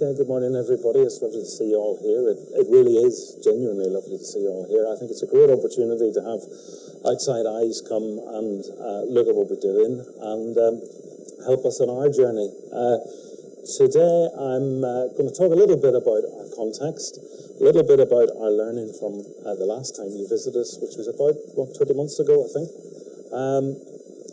Good morning, everybody. It's lovely to see you all here. It, it, really is genuinely lovely to see you all here. I think it's a great opportunity to have outside eyes come and uh, look at what we're doing and um, help us on our journey. Uh, today, I'm uh, going to talk a little bit about our context, a little bit about our learning from uh, the last time you visited us, which was about, what, 20 months ago, I think. Um,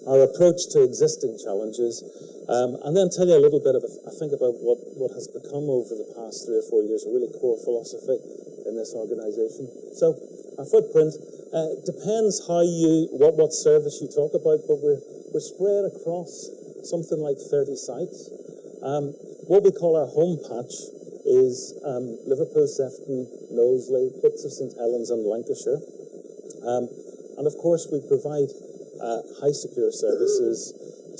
our approach to existing challenges, um, and then tell you a little bit, of, I think, about what, what has become over the past three or four years a really core philosophy in this organisation. So, our footprint uh, depends how you, what, what service you talk about, but we're, we're spread across something like 30 sites. Um, what we call our home patch is um, Liverpool, Sefton, Knowsley, bits of St Helens and Lancashire. Um, and of course, we provide uh, high secure services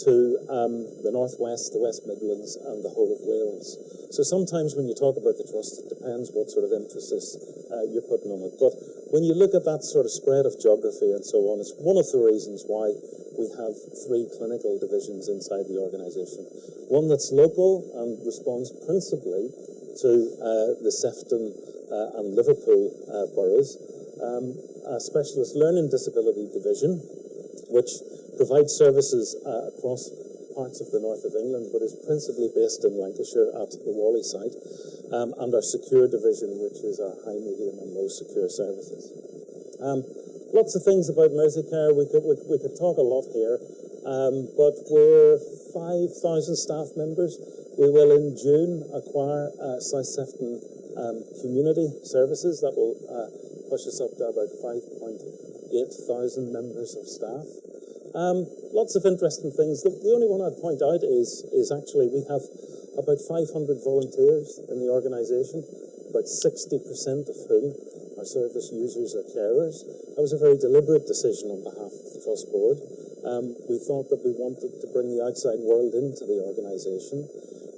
to um, the Northwest, the West Midlands, and the whole of Wales. So sometimes when you talk about the trust, it depends what sort of emphasis uh, you're putting on it. But when you look at that sort of spread of geography and so on, it's one of the reasons why we have three clinical divisions inside the organisation. One that's local and responds principally to uh, the Sefton uh, and Liverpool uh, boroughs, um, a specialist learning disability division, which provides services uh, across parts of the north of England, but is principally based in Lancashire at the Whalley site, um, and our secure division, which is our high, medium, and low secure services. Um, lots of things about Merseycare. We could, we, we could talk a lot here, um, but we're 5,000 staff members. We will in June acquire uh, South Sefton um, Community Services. That will uh, push us up to about 5. 8,000 members of staff. Um, lots of interesting things. The, the, only one I'd point out is, is actually we have about 500 volunteers in the organisation, about 60% of whom are service users or carers. That was a very deliberate decision on behalf of the Trust Board. Um, we thought that we wanted to bring the outside world into the organisation,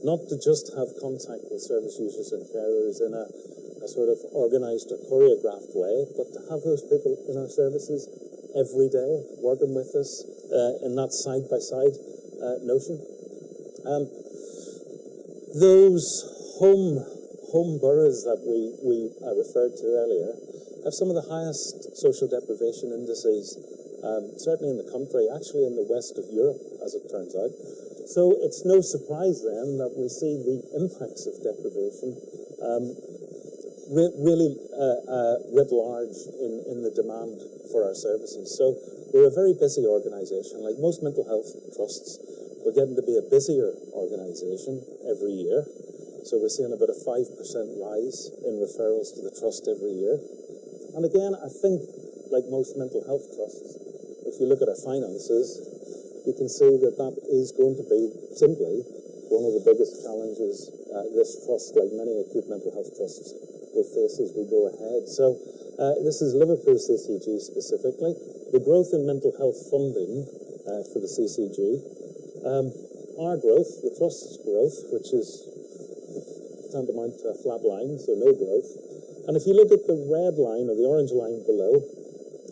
not to just have contact with service users and carers in a a sort of organised or choreographed way, but to have those people in our services every day, working with us uh, in that side-by-side uh, notion. Um, those home home boroughs that we, we uh, referred to earlier have some of the highest social deprivation indices, um, certainly in the country, actually in the west of Europe, as it turns out. So it's no surprise then that we see the impacts of deprivation um, re really uh, uh, writ large in, in the demand for our services. So we're a very busy organisation. Like most mental health trusts, we're getting to be a busier organisation every year. So we're seeing about a 5% rise in referrals to the trust every year. And again, I think, like most mental health trusts, if you look at our finances, you can see that that is going to be simply one of the biggest challenges uh, this trust, like many acute mental health trusts, will face as we go ahead. So uh, this is Liverpool CCG specifically. The growth in mental health funding uh, for the CCG, um, our growth, the Trust's growth, which is tantamount to a flat line, so no growth. And if you look at the red line or the orange line below,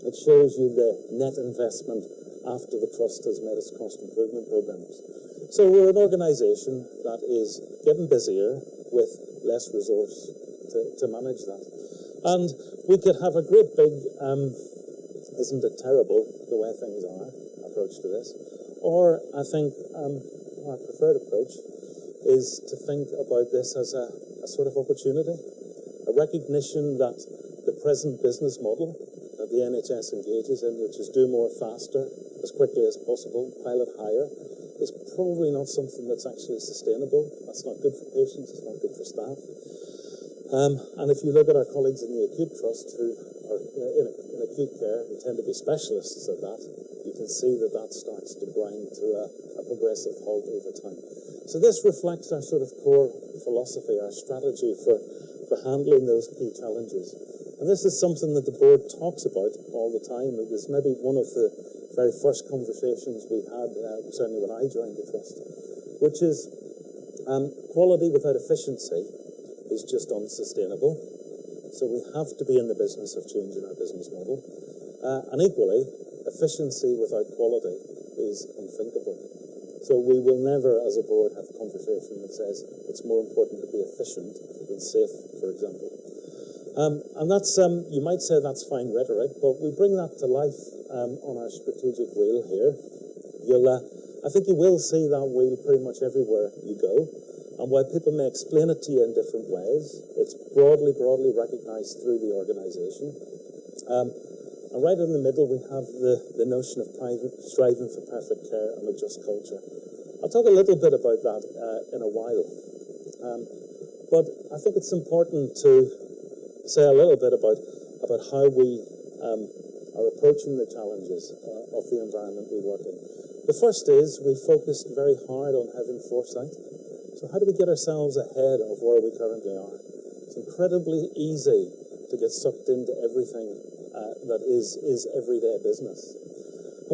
it shows you the net investment after the Trust has met its cost improvement programs. So we're an organisation that is getting busier with less resource to, to manage that. And we could have a great big, um, isn't it terrible the way things are, approach to this. Or I think um, our preferred approach is to think about this as a, a sort of opportunity, a recognition that the present business model that the NHS engages in, which is do more faster, as quickly as possible, pilot higher, is probably not something that's actually sustainable. That's not good for patients, it's not good for staff. Um, and if you look at our colleagues in the acute trust who are in, in, acute care, who tend to be specialists at that, you can see that that starts to grind to a, a progressive halt over time. So this reflects our sort of core philosophy, our strategy for, for handling those key challenges. And this is something that the board talks about all the time. It was maybe one of the very first conversations we had, uh, certainly when I joined the trust, which is um, quality without efficiency is just unsustainable. So we have to be in the business of changing our business model. Uh, and equally, efficiency without quality is unthinkable. So we will never, as a board, have a conversation that says it's more important to be efficient than safe, for example. Um, and that's, um, you might say that's fine rhetoric, but we bring that to life um, on our strategic wheel here. You'll, uh, I think you will see that wheel pretty much everywhere you go. And while people may explain it to you in different ways, it's broadly, broadly recognized through the organization. Um, and right in the middle, we have the, the notion of private, striving for perfect care and a just culture. I'll talk a little bit about that uh, in a while. Um, but I think it's important to say a little bit about, about how we um, are approaching the challenges uh, of the environment we work in. The first is we focused very hard on having foresight. So how do we get ourselves ahead of where we currently are? It's incredibly easy to get sucked into everything uh, that is, is everyday business.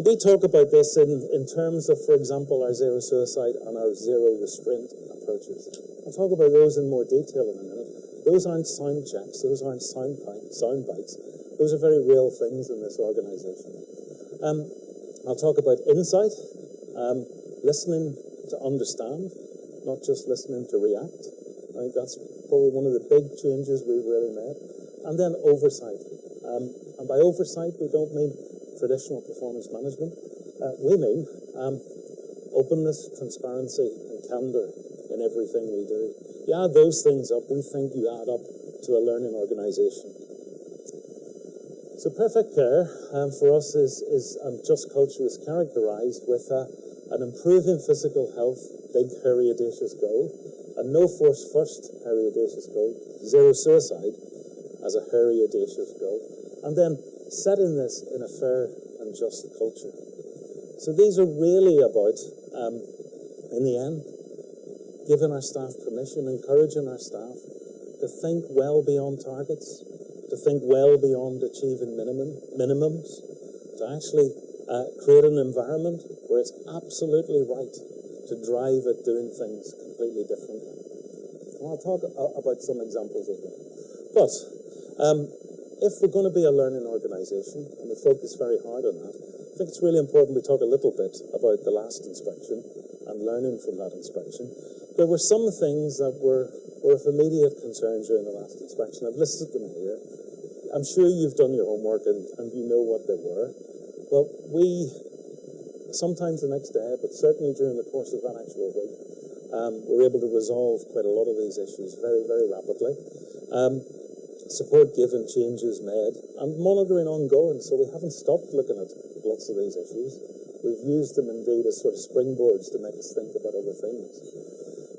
And we talk about this in, in terms of, for example, our zero suicide and our zero restraint approaches. I'll talk about those in more detail in a minute. Those aren't sound checks. Those aren't sound, sound bites. Those are very real things in this organization. Um, I'll talk about insight, um, listening to understand, not just listening to react. I think that's probably one of the big changes we've really made. And then oversight. Um, and by oversight, we don't mean traditional performance management. Uh, we mean um, openness, transparency, and candor in everything we do. You add those things up, we think you add up to a learning organization. So perfect care um, for us is, is um, just culture is characterized with uh, an improving physical health, big, hairy, audacious goal, a no force first, hairy, audacious goal, zero suicide as a hairy, audacious goal, and then setting this in a fair and just culture. So these are really about, um, in the end, giving our staff permission, encouraging our staff to think well beyond targets, to think well beyond achieving minimum, minimums, to actually uh, create an environment where it's absolutely right to drive at doing things completely differently. And I'll talk about some examples of that. But um, if we're going to be a learning organisation, and we focus very hard on that, I think it's really important we talk a little bit about the last inspection and learning from that inspection. There were some things that were, were of immediate concern during the last inspection. I've listed them here. I'm sure you've done your homework and, and you know what they were. But we, sometimes the next day, but certainly during the course of that actual week, um, were able to resolve quite a lot of these issues very, very rapidly. Um, support given, changes made, and monitoring ongoing. So we haven't stopped looking at lots of these issues. We've used them indeed as sort of springboards to make us think about other things.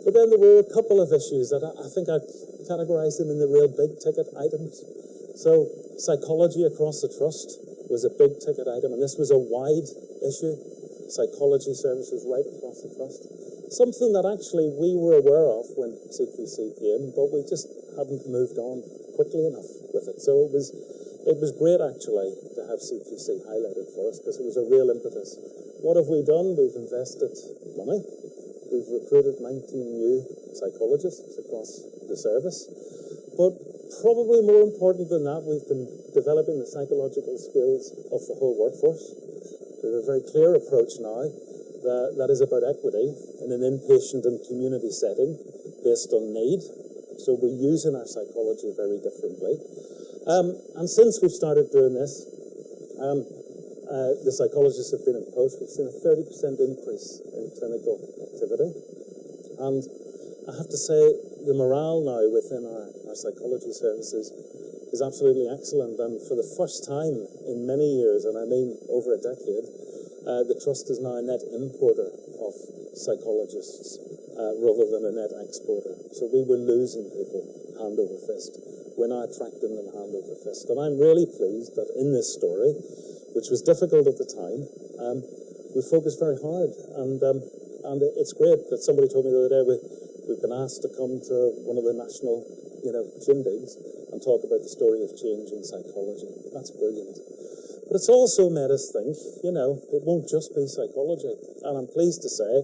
But then there were a couple of issues that I, I think I categorised them in the real big ticket items. So psychology across the trust was a big ticket item, and this was a wide issue. Psychology services right across the trust. Something that actually we were aware of when CQC came, but we just hadn't moved on quickly enough with it. So it was it was great actually to have CQC highlighted for us because it was a real impetus. What have we done? We've invested money We've recruited 19 new psychologists across the service. But probably more important than that, we've been developing the psychological skills of the whole workforce. We have a very clear approach now that, that is about equity in an inpatient and community setting based on need. So we're using our psychology very differently. Um, and since we've started doing this, um, uh, the psychologists have been in post, we've seen a 30% increase in clinical activity. And I have to say, the morale now within our, our psychology services is absolutely excellent. And for the first time in many years, and I mean over a decade, uh, the Trust is now a net importer of psychologists uh, rather than a net exporter. So we were losing people hand over fist. We're now attracting them hand over fist. And I'm really pleased that in this story, which was difficult at the time, um, we focused very hard. And, um, and it's great that somebody told me the other day we, we've been asked to come to one of the national you know, shindigs and talk about the story of change in psychology. That's brilliant. But it's also made us think, you know, it won't just be psychology. And I'm pleased to say,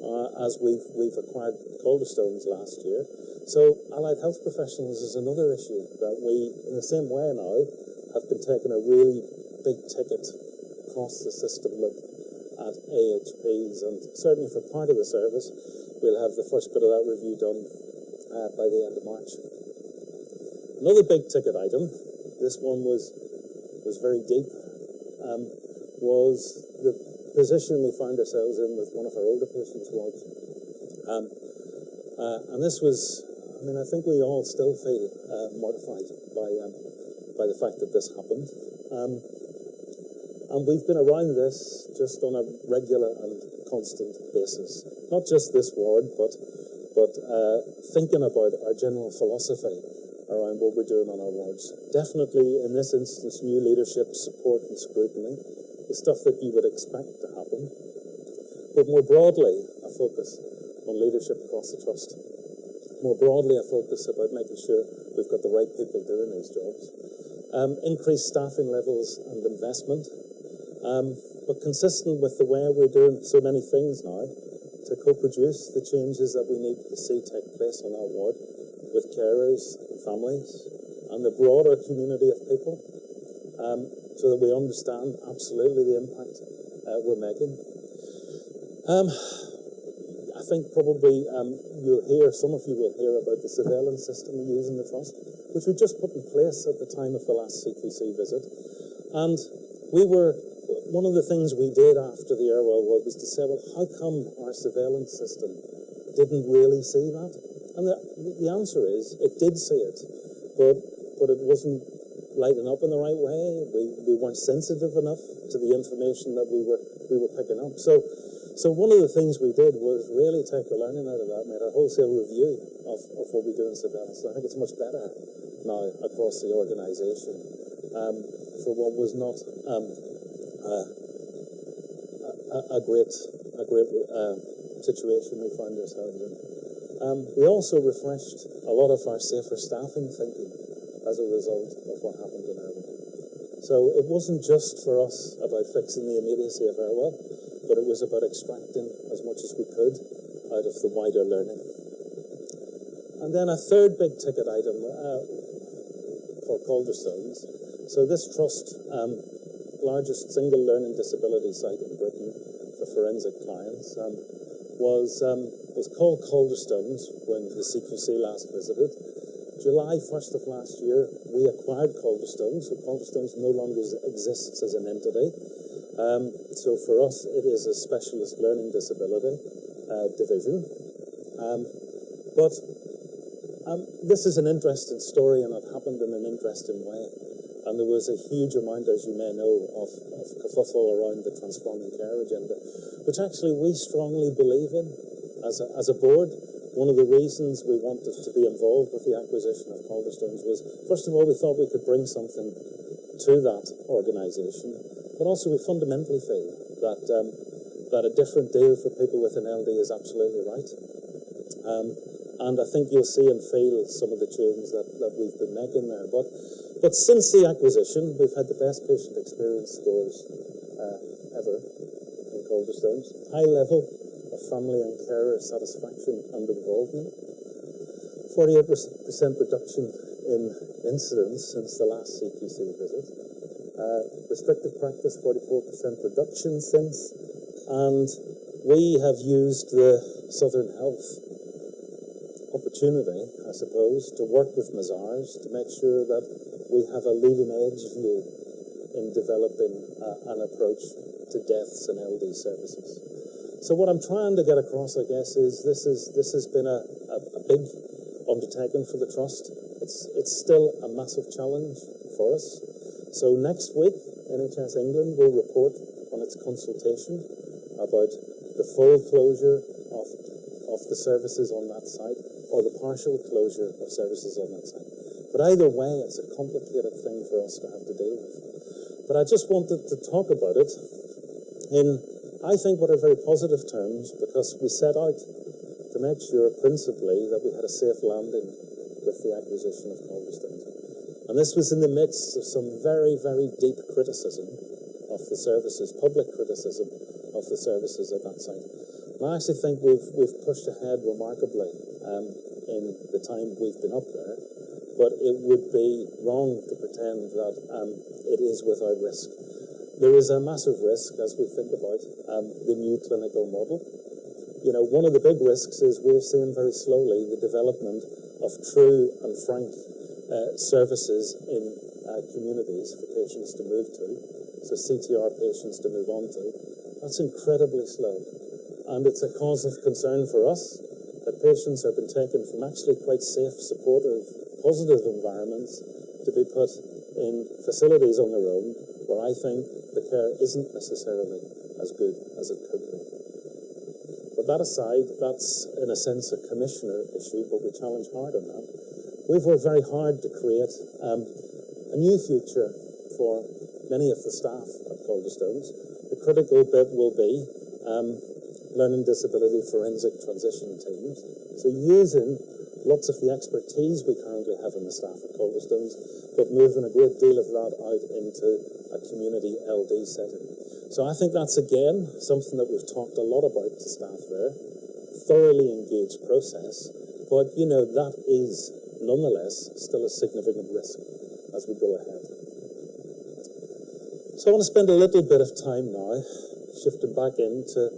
uh, as we've, we've acquired Calderstones last year, so allied health professionals is another issue that we, in the same way now, have been taking a really big ticket across the system look at AHPs, and certainly for part of the service, we'll have the first bit of that review done uh, by the end of March. Another big ticket item, this one was was very deep, um, was the position we found ourselves in with one of our older patients wards. Um, uh, and this was, I mean, I think we all still feel uh, mortified by um, by the fact that this happened. Um, and we've been around this just on a regular and constant basis. Not just this ward, but but uh, thinking about our general philosophy around what we're doing on our wards. Definitely, in this instance, new leadership, support, and scrutiny, the stuff that you would expect to happen. But more broadly, a focus on leadership across the trust. More broadly, a focus about making sure we've got the right people doing these jobs. Um, increased staffing levels and investment, um, but consistent with the way we're doing so many things now to co-produce the changes that we need to see take place on our ward with carers, families, and the broader community of people, um, so that we understand absolutely the impact uh, we're making. Um, I think probably um, you'll hear, some of you will hear about the surveillance system we use in the trust, which we just put in place at the time of the last CQC visit. And we were one of the things we did after the Airwell Ward was to say, well, how come our surveillance system didn't really see that? And the, the answer is, it did see it, but but it wasn't lighting up in the right way. We, we weren't sensitive enough to the information that we were we were picking up. So so one of the things we did was really take the learning out of that, made a wholesale review of, of what we do in surveillance. I think it's much better now across the organisation um, for what was not um, uh, a, a, great, a great uh, situation we find ourselves in. Um, we also refreshed a lot of our safer staffing thinking as a result of what happened in Airwell. So it wasn't just for us about fixing the immediacy of Airwell, but it was about extracting as much as we could out of the wider learning. And then a third big ticket item uh, called Calderstones. So this trust um, largest single learning disability site in Britain for forensic clients, um, was, um, was called Calderstones when the CQC last visited. July 1st of last year, we acquired Calderstones, so Calderstones no longer exists as an entity. Um, so for us, it is a specialist learning disability uh, division. Um, but um, this is an interesting story and it happened in an interesting way. And there was a huge amount, as you may know, of, of kerfuffle around the transforming care agenda, which actually we strongly believe in as a, as a board. One of the reasons we wanted to be involved with the acquisition of Calderstones was, first of all, we thought we could bring something to that organisation, but also we fundamentally feel that um, that a different deal for people with an LD is absolutely right. Um, and I think you'll see and feel some of the changes that, that we've been making there. But but since the acquisition, we've had the best patient experience scores uh, ever in Calderstones. High level family and carer satisfaction and involvement. 48% reduction in incidents since the last CQC visit. Uh, restricted practice, 44% reduction since. And we have used the Southern Health opportunity, I suppose, to work with Mazars to make sure that we have a leading edge view in developing uh, an approach to deaths and LD services. So what I'm trying to get across, I guess, is this is this has been a, a, a big undertaking for the trust. It's it's still a massive challenge for us. So next week, NHS England will report on its consultation about the full closure of of the services on that site or the partial closure of services on that site. But either way, it's a complicated thing for us to have to deal with. But I just wanted to talk about it in, I think, what are very positive terms, because we set out to make sure, principally, that we had a safe landing with the acquisition of Calderstones. And this was in the midst of some very, very deep criticism of the services, public criticism of the services at that site. And I actually think we've, we've pushed ahead remarkably um, in the time we've been up there but it would be wrong to pretend that um, it is without risk. There is a massive risk as we think about um, the new clinical model. You know, one of the big risks is we're seeing very slowly the development of true and frank uh, services in uh, communities for patients to move to, so CTR patients to move on to. That's incredibly slow. And it's a cause of concern for us that patients have been taken from actually quite safe, supportive, positive environments to be put in facilities on their own where I think the care isn't necessarily as good as it could be. But that aside, that's in a sense a commissioner issue, but we challenge hard on that. We've worked very hard to create um, a new future for many of the staff at Calderstones. The critical bit will be um, learning disability forensic transition teams. So using lots of the expertise we currently have in the staff at Calderstones, but moving a great deal of that out into a community LD setting. So I think that's again something that we've talked a lot about to staff there. Thoroughly engaged process, but you know that is nonetheless still a significant risk as we go ahead. So I want to spend a little bit of time now shifting back into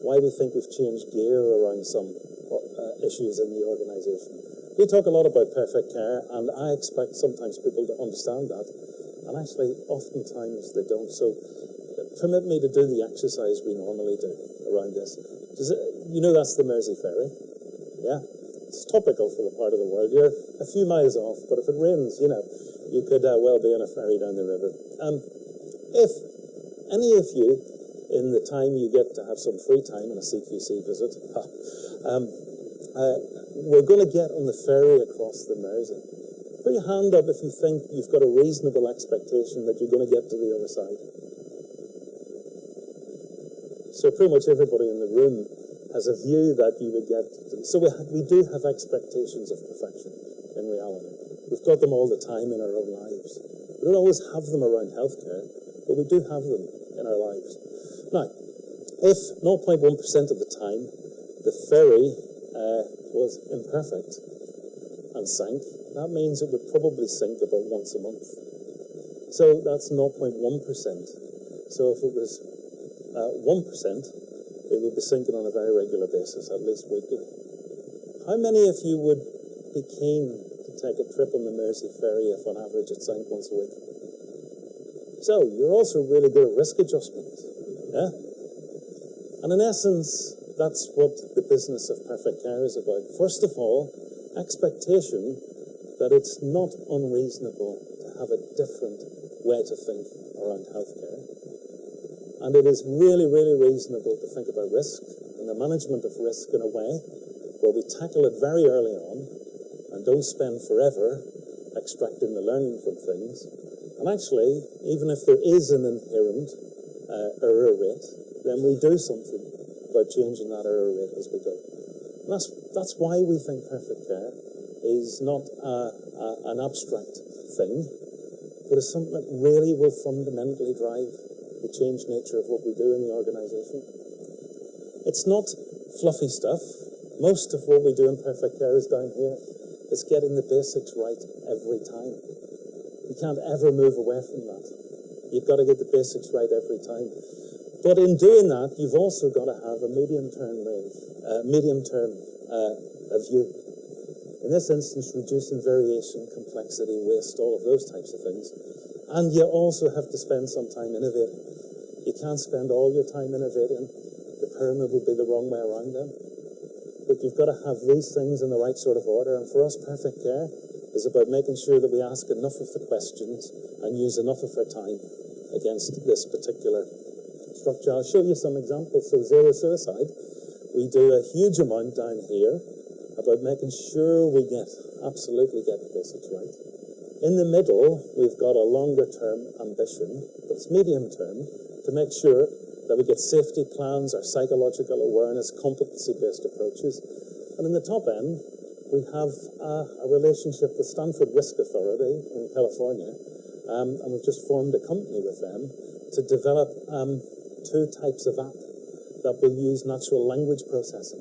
why we think we've changed gear around some uh, issues in the organisation. We talk a lot about perfect care, and I expect sometimes people to understand that, and actually, oftentimes they don't. So, permit me to do the exercise we normally do around this. It, you know that's the Mersey Ferry, yeah? It's topical for the part of the world. You're a few miles off, but if it rains, you know, you could uh, well be on a ferry down the river. Um, if any of you in the time you get to have some free time on a CQC visit. um, uh, we're going to get on the ferry across the Mersey. Put your hand up if you think you've got a reasonable expectation that you're going to get to the other side. So pretty much everybody in the room has a view that you would get. To, so we, we do have expectations of perfection in reality. We've got them all the time in our own lives. We don't always have them around healthcare, but we do have them in our lives. Now, if 0.1% of the time the ferry uh, was imperfect and sank, that means it would probably sink about once a month. So that's 0.1%. So if it was uh, 1%, it would be sinking on a very regular basis, at least weekly. How many of you would be keen to take a trip on the Mersey ferry if on average it sank once a week? So you're also really good at risk adjustment. Yeah? And in essence, that's what the business of perfect care is about. First of all, expectation that it's not unreasonable to have a different way to think around healthcare. And it is really, really reasonable to think about risk and the management of risk in a way where we tackle it very early on and don't spend forever extracting the learning from things. And actually, even if there is an inherent uh, error rate, then we do something about changing that error rate as we go. That's, that's why we think perfect care is not a, a, an abstract thing, but is something that really will fundamentally drive the change nature of what we do in the organisation. It's not fluffy stuff. Most of what we do in perfect care is down here. It's getting the basics right every time. You can't ever move away from that. You've got to get the basics right every time. But in doing that, you've also got to have a medium-term medium-term uh, view. In this instance, reducing variation, complexity, waste, all of those types of things. And you also have to spend some time innovating. You can't spend all your time innovating. The pyramid would be the wrong way around then. But you've got to have these things in the right sort of order. And for us, perfect care is about making sure that we ask enough of the questions and use enough of our time against this particular structure. I'll show you some examples. So zero suicide, we do a huge amount down here about making sure we get, absolutely get the basics right. In the middle, we've got a longer term ambition, that's medium term, to make sure that we get safety plans, our psychological awareness, competency-based approaches. And in the top end, we have a, a relationship with Stanford Risk Authority in California, um, and we've just formed a company with them to develop um, two types of app that will use natural language processing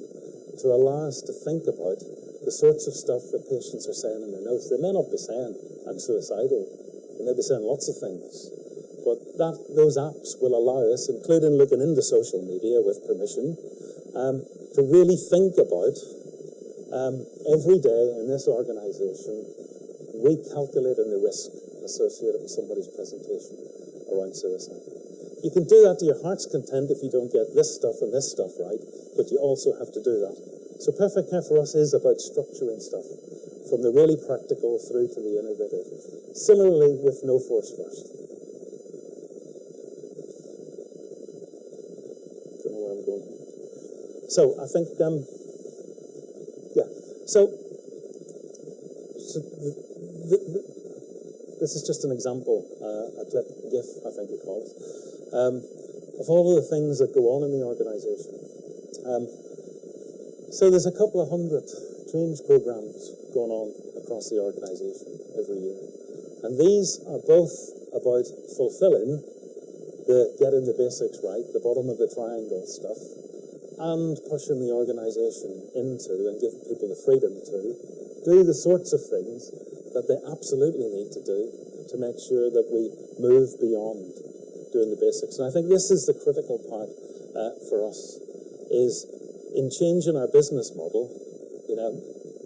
to allow us to think about the sorts of stuff that patients are saying in their notes. They may not be saying, I'm suicidal. They may be saying lots of things. but that those apps will allow us, including looking into social media with permission, um, to really think about um, every day in this organization, recalculating the risk associated with somebody's presentation around suicide. You can do that to your heart's content if you don't get this stuff and this stuff right, but you also have to do that. So perfect care for us is about structuring stuff from the really practical through to the innovative. Similarly with No Force First. Don't know where I'm going. So I think, um. So, so the, the, the, this is just an example, uh, a clip, GIF, I think it, um, of all of the things that go on in the organisation. Um, so there's a couple of hundred change programs going on across the organisation every year. And these are both about fulfilling the getting the basics right, the bottom of the triangle stuff, and pushing the organisation into and giving people the freedom to do the sorts of things that they absolutely need to do to make sure that we move beyond doing the basics. And I think this is the critical part uh, for us, is in changing our business model, you know,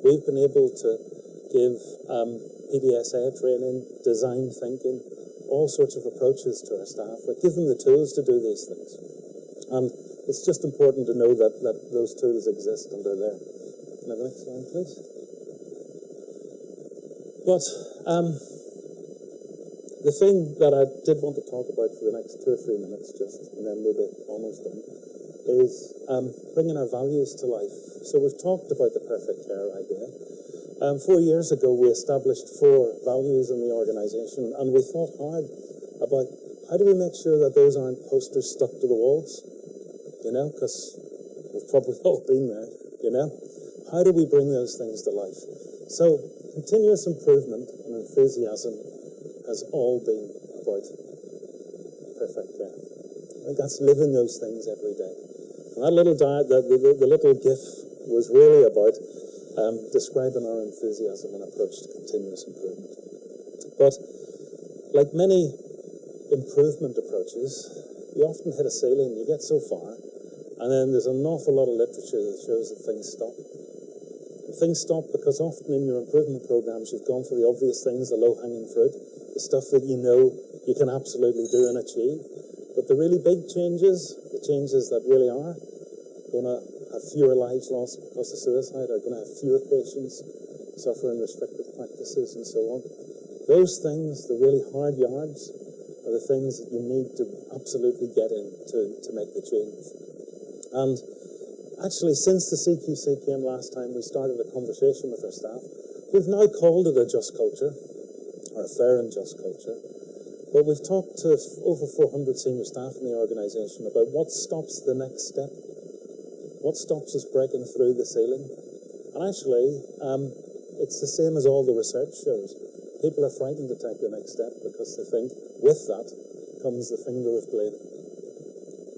we've been able to give um, PDSA training, design thinking, all sorts of approaches to our staff that give them the tools to do these things. And it's just important to know that, that those tools exist and are there. The next slide, please? But um, the thing that I did want to talk about for the next two or three minutes, just, and then we'll be almost done, is um, bringing our values to life. So we've talked about the perfect care idea. Um, four years ago, we established four values in the organisation, and we thought hard about how do we make sure that those aren't posters stuck to the walls, you know, because we've probably all been there, you know. How do we bring those things to life? So continuous improvement and enthusiasm has all been about perfect care. I think that's living those things every day. And that little diet, the, the, the little GIF was really about um, describing our enthusiasm and approach to continuous improvement. But like many improvement approaches, you often hit a ceiling, you get so far, and then there's an awful lot of literature that shows that things stop. Things stop because often in your improvement programs you've gone for the obvious things, the low-hanging fruit, the stuff that you know you can absolutely do and achieve. But the really big changes, the changes that really are going to have fewer lives lost because of suicide, are going to have fewer patients suffering restrictive practices and so on. Those things, the really hard yards, are the things that you need to absolutely get in to, to make the change. And actually, since the CQC came last time, we started a conversation with our staff. We've now called it a just culture, or a fair and just culture. But we've talked to over 400 senior staff in the organisation about what stops the next step what stops us breaking through the ceiling? And actually, um, it's the same as all the research shows. People are frightened to take the next step because they think with that comes the finger of blame.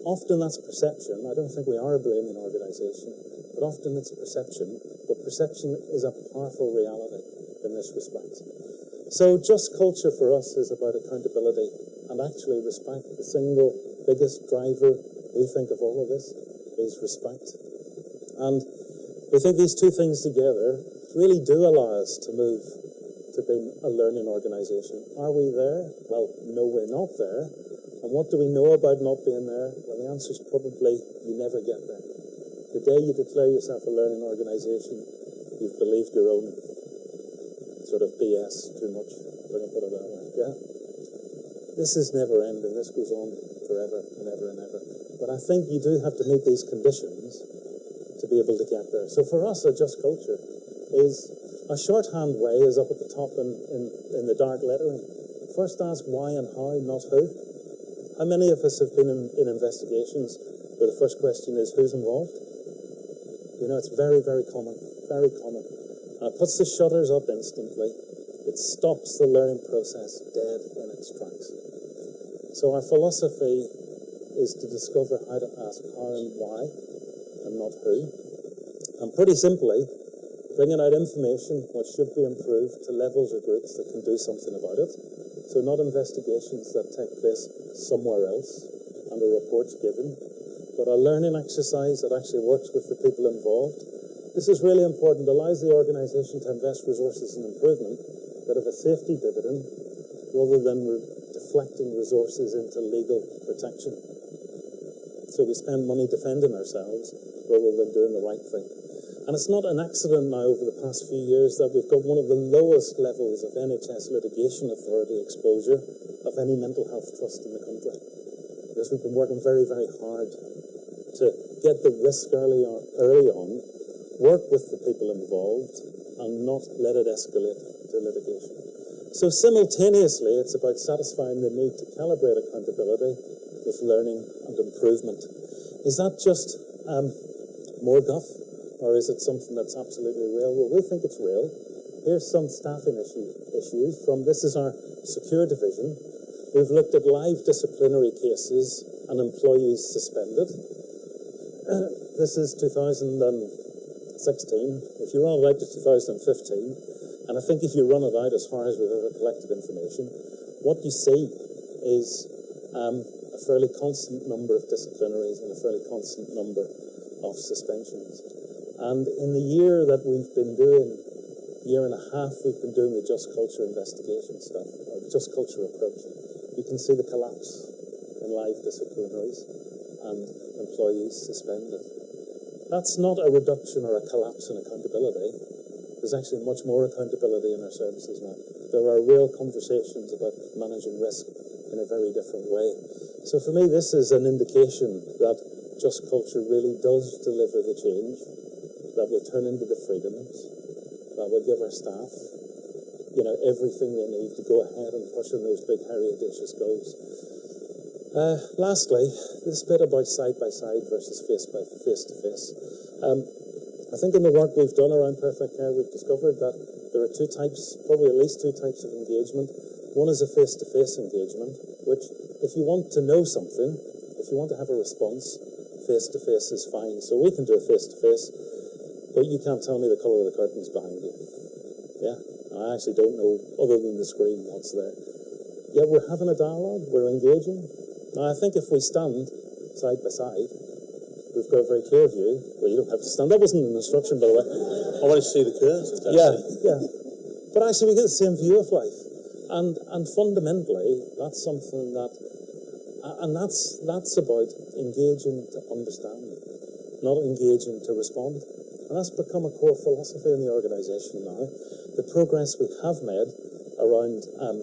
Often that's perception. I don't think we are a blaming organisation, but often it's perception. But perception is a powerful reality in this respect. So just culture for us is about accountability and actually respect. The single biggest driver we think of all of this is respect. And we think these two things together really do allow us to move to being a learning organisation. Are we there? Well, no, we're not there. And what do we know about not being there? Well, the answer is probably you never get there. The day you declare yourself a learning organisation, you've believed your own sort of BS too much, if I can put it that way. Yeah? This is never ending. This goes on forever and ever and ever. But I think you do have to meet these conditions to be able to get there. So for us, a just culture is a shorthand way is up at the top in, in, in the dark lettering. First ask why and how, not who. How many of us have been in, in investigations where the first question is who's involved? You know, it's very, very common, very common. And it puts the shutters up instantly. It stops the learning process dead in its tracks. So our philosophy is to discover how to ask how and why and not who. And pretty simply, bringing out information which should be improved to levels or groups that can do something about it. So not investigations that take place somewhere else and a report's given, but a learning exercise that actually works with the people involved. This is really important, allows the organisation to invest resources in improvement that have a safety dividend rather than re deflecting resources into legal protection. So we spend money defending ourselves rather than doing the right thing. And it's not an accident now over the past few years that we've got one of the lowest levels of NHS litigation authority exposure of any mental health trust in the country. Because we've been working very, very hard to get the risk early on, early on work with the people involved, and not let it escalate to litigation. So simultaneously, it's about satisfying the need to calibrate accountability with learning and improvement. Is that just um, more guff? Or is it something that's absolutely real? Well, we think it's real. Here's some staffing issue, issues from this is our secure division. We've looked at live disciplinary cases and employees suspended. This is 2016. If you run it out to 2015, and I think if you run it out as far as we've ever collected information, what you see is um, a fairly constant number of disciplinaries and a fairly constant number of suspensions. And in the year that we've been doing, year and a half, we've been doing the just culture investigation stuff, or just culture approach. You can see the collapse in live disciplinaries and employees suspended. That's not a reduction or a collapse in accountability. There's actually much more accountability in our services now. There are real conversations about managing risk in a very different way. So for me, this is an indication that just culture really does deliver the change that will turn into the freedoms, that will give our staff, you know, everything they need to go ahead and push on those big, hairy, audacious goals. Uh, lastly, this bit about side by side versus face by face to face. Um, I think in the work we've done around perfect care, we've discovered that there are two types, probably at least two types of engagement. One is a face to face engagement, which, if you want to know something, if you want to have a response, face to face is fine. So we can do a face to face. But you can't tell me the colour of the curtains behind you. Yeah? I actually don't know, other than the screen, what's there. Yeah, we're having a dialogue, we're engaging. Now, I think if we stand side by side, we've got a very clear view. Well, you don't have to stand. That wasn't an instruction, by the way. Oh, I want to see the curtains. Yeah, yeah. But actually, we get the same view of life. And, and fundamentally, that's something that, and that's, that's about engaging to understand, not engaging to respond. That's become a core philosophy in the organisation now. The progress we have made around um,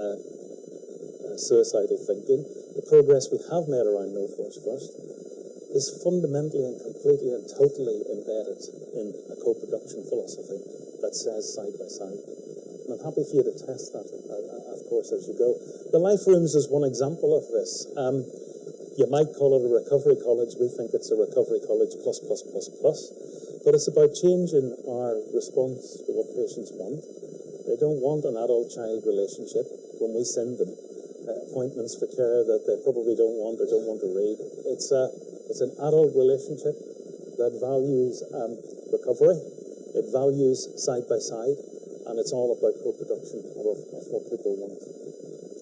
uh, uh, suicidal thinking, the progress we have made around No Force First, is fundamentally and completely and totally embedded in a co-production philosophy that says side by side. And I'm happy for you to test that, uh, uh of course, as you go. The Life Rooms is one example of this. Um, you might call it a recovery college. We think it's a recovery college plus, plus, plus, plus. But it's about changing our response to what patients want. They don't want an adult-child relationship when we send them uh, appointments for care that they probably don't want or don't want to read. It's, a, it's an adult relationship that values um, recovery, it values side by side, and it's all about co-production of, of, what people want.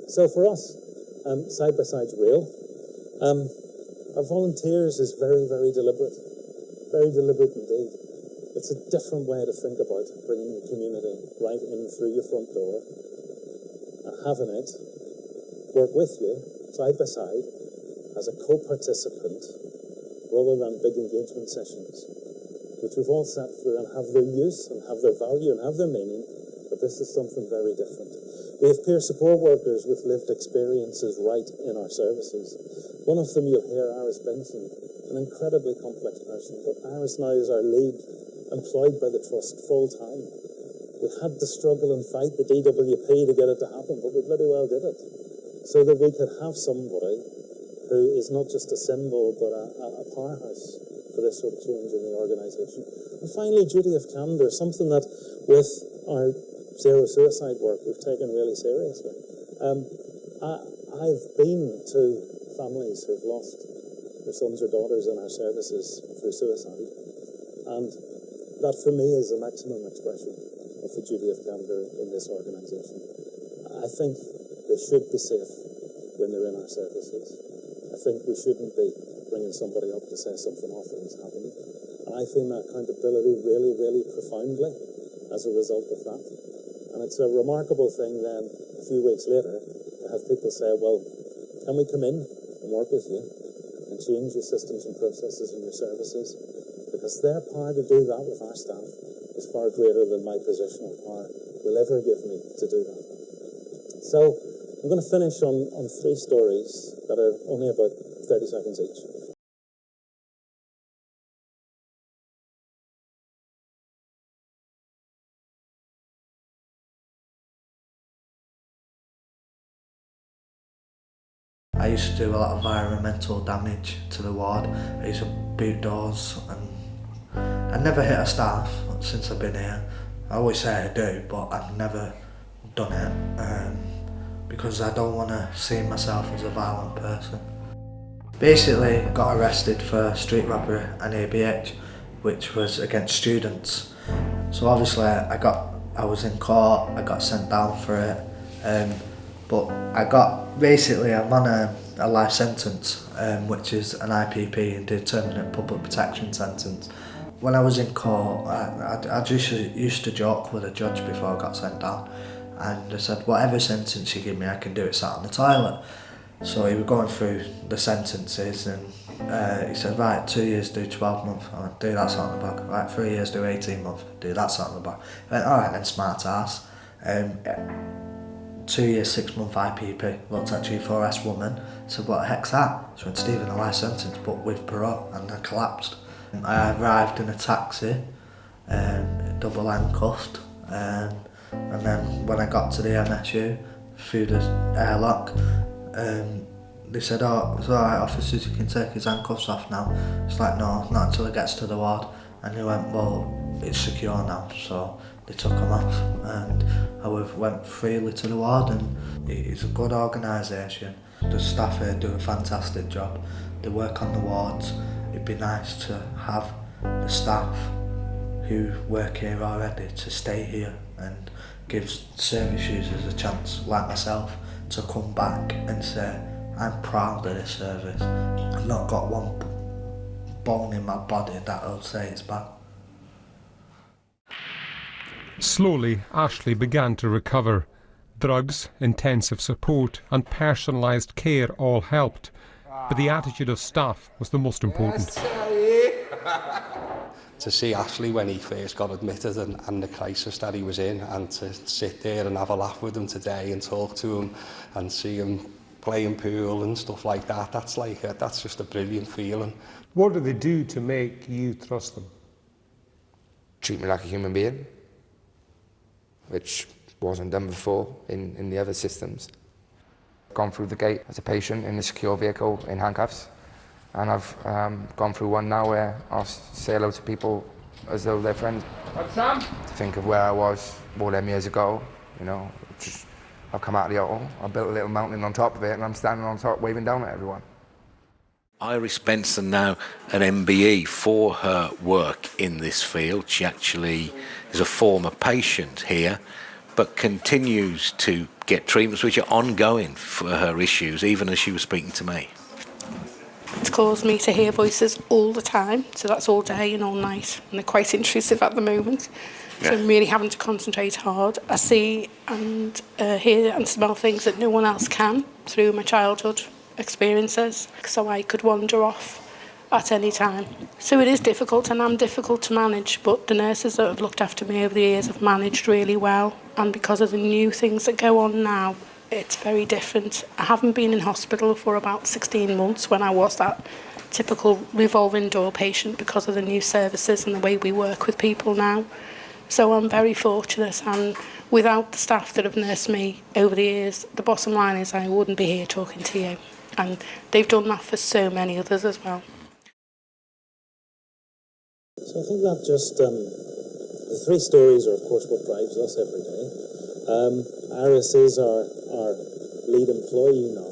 So for us, um, side by side's real. Um, our volunteers is very, very deliberate very deliberate indeed. It's a different way to think about bringing the community right in through your front door and having it work with you side by side as a co-participant rather than big engagement sessions, which we've all sat through and have their use and have their value and have their meaning, but this is something very different. We have peer support workers with lived experiences right in our services. One of them you'll hear, Iris Benson, an incredibly complex person, but Iris now is our lead, employed by the Trust full time. We had to struggle and fight the DWP to get it to happen, but we bloody well did it. So that we could have somebody who is not just a symbol, but a, a powerhouse for this sort of change in the organisation. And finally, duty of candour, something that with our zero suicide work we've taken really seriously. Um, I, I've been to families who've lost their sons or daughters in our services through suicide. And that for me is the maximum expression of the duty of candour in this organisation. I think they should be safe when they're in our services. I think we shouldn't be bringing somebody up to say something awful has happened. And I feel my accountability really, really profoundly as a result of that. And it's a remarkable thing then, a few weeks later, to have people say, well, can we come in and work with you and change your systems and processes and your services? Because their power to do that with our staff is far greater than my positional power will ever give me to do that. So I'm going to finish on, on three stories that are only about 30 seconds each. I used to do a lot of environmental damage to the ward. I used to boot doors and I never hit a staff since I've been here. I always say I do, but I've never done it um, because I don't want to see myself as a violent person. Basically, got arrested for street robbery and ABH, which was against students. So obviously, I got, I was in court, I got sent down for it, um, but I got basically I'm on a, a life sentence um, which is an IPP indeterminate public protection sentence. When I was in court I, I, I just used to joke with a judge before I got sent down. And I said whatever sentence you give me I can do it sat on the toilet. So he was going through the sentences and uh, he said right two years do 12 months I went do that on the back. Right three years do 18 months do that on the back. I went alright then smart ass. Um, two years, six month IPP, looked at G4S woman, said, what the heck's that? She went, Stephen, a life sentence, but with parole, and I collapsed. I arrived in a taxi, um, double handcuffed, um, and then when I got to the MSU, through the airlock, um, they said, oh, it's alright officers, you can take his handcuffs off now. It's like, no, not until it gets to the ward. And he went, well, it's secure now, so they took him off and I went freely to the ward and it's a good organisation. The staff here do a fantastic job. They work on the wards. It'd be nice to have the staff who work here already to stay here and give service users a chance, like myself, to come back and say, I'm proud of this service. I've not got one bone in my body that will say it's bad. Slowly, Ashley began to recover. Drugs, intensive support, and personalised care all helped, but the attitude of staff was the most important. to see Ashley when he first got admitted and, and the crisis that he was in, and to sit there and have a laugh with him today and talk to him and see him playing pool and stuff like that, that's like a, that's just a brilliant feeling. What do they do to make you trust them? Treat me like a human being which wasn't done before in, in the other systems. Gone through the gate as a patient in a secure vehicle in handcuffs, and I've um, gone through one now where I'll say hello to people as though they're friends. What's Sam? To think of where I was all them years ago, you know, just, I've come out of the auto, I built a little mountain on top of it, and I'm standing on top waving down at everyone. Iris Benson now an MBE for her work in this field. She actually is a former patient here, but continues to get treatments which are ongoing for her issues, even as she was speaking to me. It's caused me to hear voices all the time, so that's all day and all night, and they're quite intrusive at the moment. So I'm really having to concentrate hard. I see and uh, hear and smell things that no one else can through my childhood experiences so I could wander off at any time. So it is difficult and I'm difficult to manage, but the nurses that have looked after me over the years have managed really well. And because of the new things that go on now, it's very different. I haven't been in hospital for about 16 months when I was that typical revolving door patient because of the new services and the way we work with people now. So I'm very fortunate and without the staff that have nursed me over the years, the bottom line is I wouldn't be here talking to you. And they've done that for so many others as well. So I think that just, um, the three stories are of course what drives us every day. Um, Iris is our, our lead employee now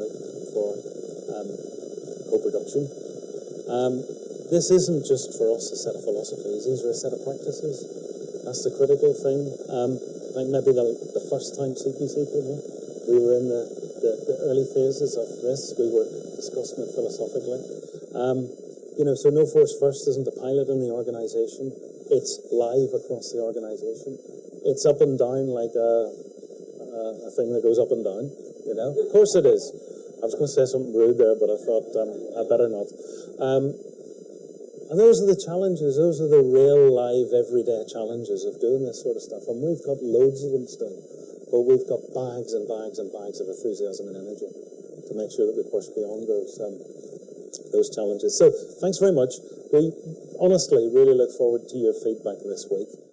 for um, co-production. Um, this isn't just for us a set of philosophies, these are a set of practices. That's the critical thing. Um, I think maybe the, the first time CQC came here, we were in the, the, the early phases of this. We were discussing it philosophically. Um, you know, so No Force First isn't a pilot in the organisation. It's live across the organisation. It's up and down like a, a, a thing that goes up and down. You know, of course it is. I was going to say something rude there, but I thought um, I better not. Um, and those are the challenges. Those are the real, live, everyday challenges of doing this sort of stuff. And we've got loads of them still, but we've got bags and bags and bags of enthusiasm and energy to make sure that we push beyond those um, those challenges. So, thanks very much. We honestly really look forward to your feedback this week.